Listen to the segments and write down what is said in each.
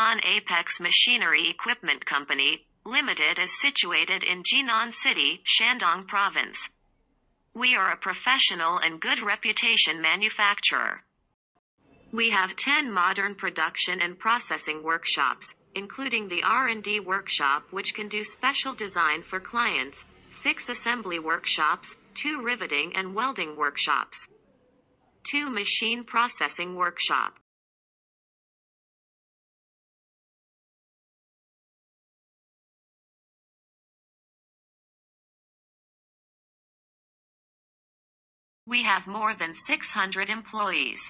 Apex Machinery Equipment Company, Limited is situated in Jinan City, Shandong Province. We are a professional and good reputation manufacturer. We have 10 modern production and processing workshops, including the R&D workshop which can do special design for clients, 6 assembly workshops, 2 riveting and welding workshops, 2 machine processing workshop. We have more than 600 employees.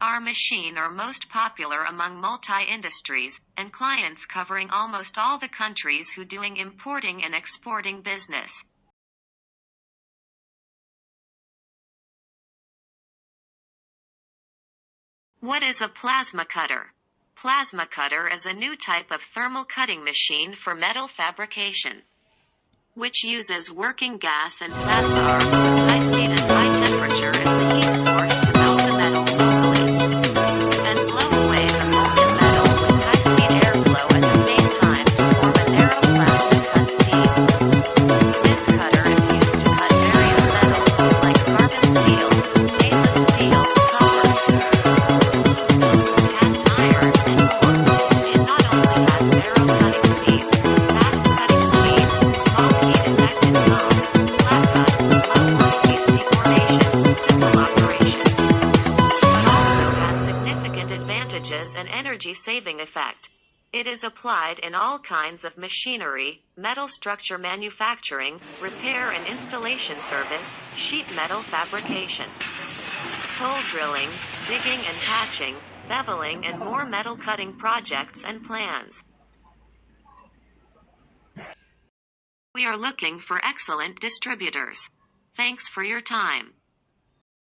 Our machine are most popular among multi-industries and clients covering almost all the countries who doing importing and exporting business. What is a plasma cutter? Plasma cutter is a new type of thermal cutting machine for metal fabrication, which uses working gas and plasma arcs high speed and high advantages and energy saving effect. It is applied in all kinds of machinery, metal structure manufacturing, repair and installation service, sheet metal fabrication, hole drilling, digging and patching, beveling and more metal cutting projects and plans. We are looking for excellent distributors. Thanks for your time.